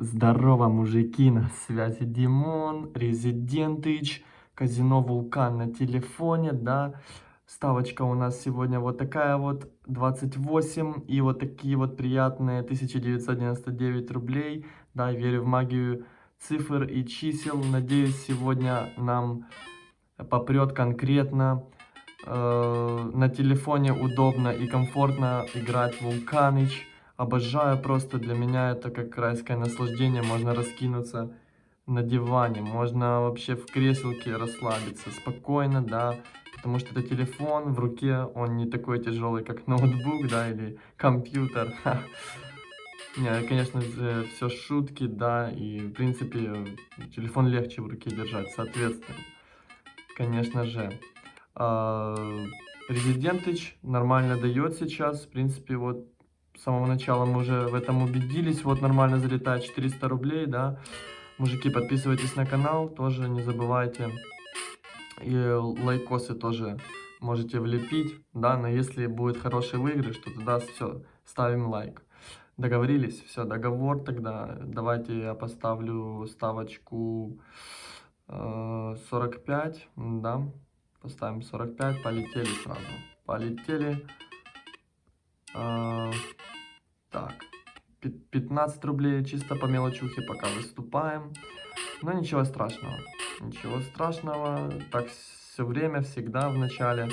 Здорово, мужики, на связи Димон, Резидентыч, казино Вулкан на телефоне, да. Ставочка у нас сегодня вот такая вот, 28, и вот такие вот приятные 1999 рублей. Да, верю в магию цифр и чисел. Надеюсь, сегодня нам попрет конкретно. Э, на телефоне удобно и комфортно играть Вулканыч. Обожаю просто, для меня это как райское наслаждение. Можно раскинуться на диване, можно вообще в креселке расслабиться спокойно, да. Потому что это телефон в руке, он не такой тяжелый, как ноутбук, да, или компьютер. Не, конечно все шутки, да, и, в принципе, телефон легче в руке держать, соответственно, конечно же. А, Резидентыч нормально дает сейчас, в принципе, вот с самого начала мы уже в этом убедились. Вот нормально залетает 400 рублей, да. Мужики, подписывайтесь на канал, тоже не забывайте. И лайкосы тоже можете влепить, да, но если будет хороший выигрыш, то тогда все, ставим лайк. Договорились? Все, договор тогда. Давайте я поставлю ставочку э, 45, да. Поставим 45, полетели сразу. Полетели. Э, так, 15 рублей чисто по мелочухе пока выступаем. Но ничего страшного. Ничего страшного. Так все время, всегда в начале.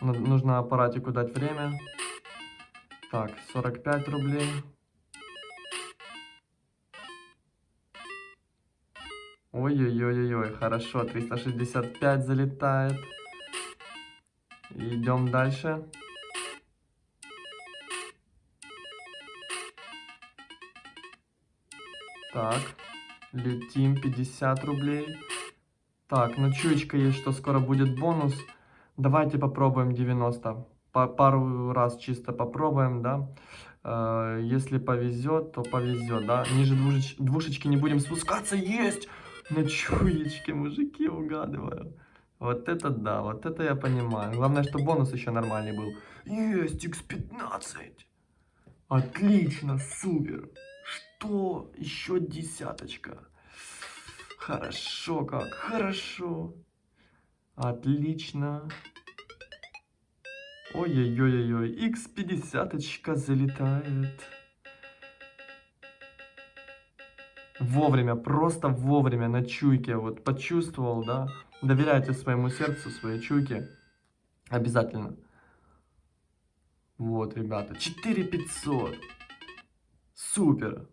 Нужно аппаратику дать время. Так, 45 рублей. Ой-ой-ой-ой, хорошо, 365 залетает. Идем дальше. Так, летим, 50 рублей. Так, ну чуечка есть, что скоро будет бонус. Давайте попробуем 90. По пару раз чисто попробуем, да. Э, если повезет, то повезет, да. Ниже двушеч двушечки не будем спускаться. Есть! На чуечке, мужики, угадываю. Вот это да, вот это я понимаю. Главное, что бонус еще нормальный был. Есть, x15. Отлично, супер. Что? Еще десяточка. Хорошо как, хорошо. Отлично. Ой-ой-ой-ой, x50 залетает. Вовремя, просто вовремя на чуйке, вот почувствовал, да. Доверяйте своему сердцу, своей чуйке. Обязательно. Вот, ребята, 4500. Супер.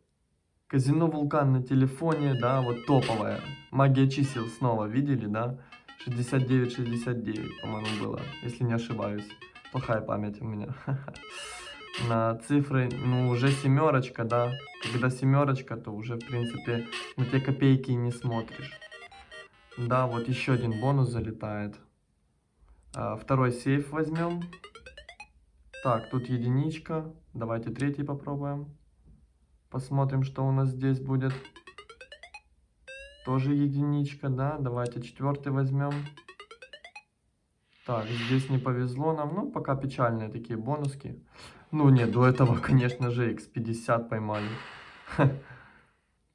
Казино Вулкан на телефоне, да, вот топовая. Магия чисел снова, видели, да? 69-69, по-моему, было, если не ошибаюсь. Плохая память у меня. На цифры, ну, уже семерочка, да. Когда семерочка, то уже, в принципе, на те копейки не смотришь. Да, вот еще один бонус залетает. А, второй сейф возьмем. Так, тут единичка. Давайте третий попробуем. Посмотрим, что у нас здесь будет. Тоже единичка, да. Давайте четвертый возьмем. Так, здесь не повезло нам. Ну, пока печальные такие бонуски. Ну, нет, до этого, конечно же, x50 поймали.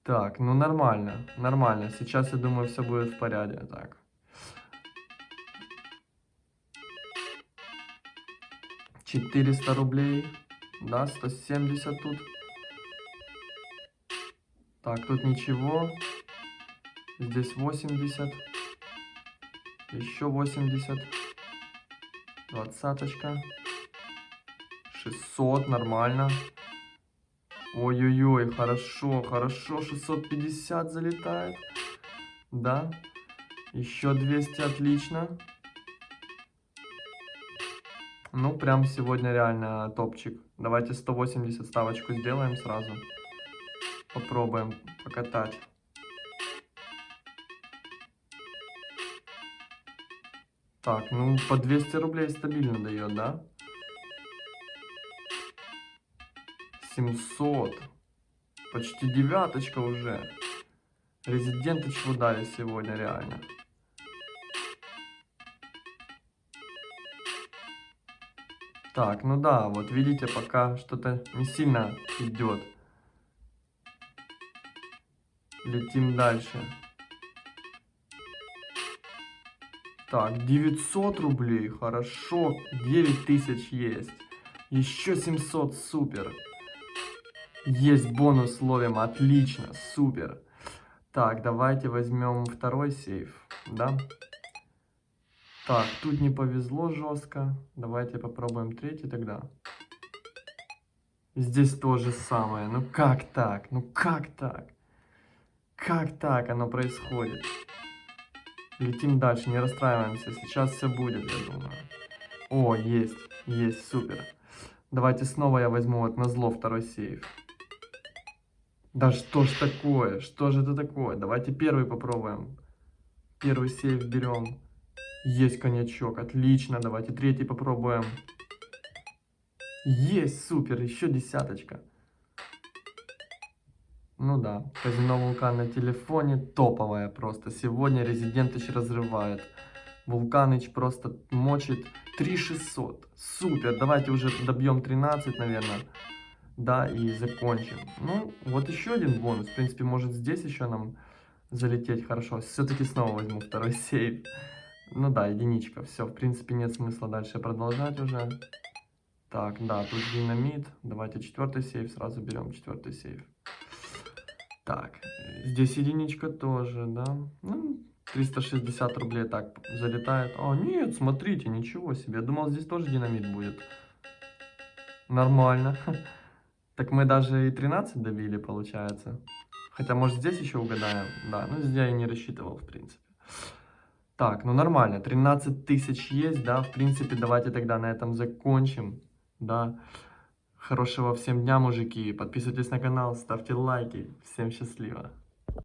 Так, ну нормально, нормально. Сейчас, я думаю, все будет в порядке. Так. Четыреста рублей. Да, 170 тут. Так, тут ничего. Здесь 80. Еще 80. Двадцаточка. 600, нормально. Ой-ой-ой, хорошо, хорошо. 650 залетает. Да. Еще 200, отлично. Ну, прям сегодня реально топчик. Давайте 180 ставочку сделаем сразу. Попробуем покатать. Так, ну по 200 рублей стабильно дает, да? 700. Почти девяточка уже. Резиденты чего дали сегодня реально. Так, ну да, вот видите, пока что-то не сильно идет. Летим дальше. Так, 900 рублей, хорошо, 9000 есть. Еще 700, супер. Есть бонус ловим, отлично, супер. Так, давайте возьмем второй сейф, да? Так, тут не повезло жестко. Давайте попробуем третий тогда. Здесь то же самое. Ну как так? Ну как так? Как так оно происходит? Летим дальше, не расстраиваемся. Сейчас все будет, я думаю. О, есть, есть, супер. Давайте снова я возьму вот на зло второй сейф. Да что ж такое? Что же это такое? Давайте первый попробуем. Первый сейф берем. Есть коньячок, отлично. Давайте третий попробуем. Есть, супер, еще десяточка. Ну да, казино Вулкан на телефоне топовая просто. Сегодня Резидентыч разрывает. Вулканыч просто мочит 3600. Супер, давайте уже добьем 13, наверное. Да, и закончим. Ну, вот еще один бонус. В принципе, может здесь еще нам залететь хорошо. Все-таки снова возьму второй сейф. Ну да, единичка. Все, в принципе, нет смысла дальше продолжать уже. Так, да, тут динамит. Давайте четвертый сейф. Сразу берем четвертый сейф. Так, здесь единичка тоже, да. Ну, 360 рублей так залетает. О, нет, смотрите, ничего себе. Я думал, здесь тоже динамит будет. Нормально. Так мы даже и 13 добили, получается. Хотя, может, здесь еще угадаем. Да, ну здесь я и не рассчитывал, в принципе. Так, ну нормально. 13 тысяч есть, да. В принципе, давайте тогда на этом закончим. Да. Хорошего всем дня, мужики. Подписывайтесь на канал, ставьте лайки. Всем счастливо.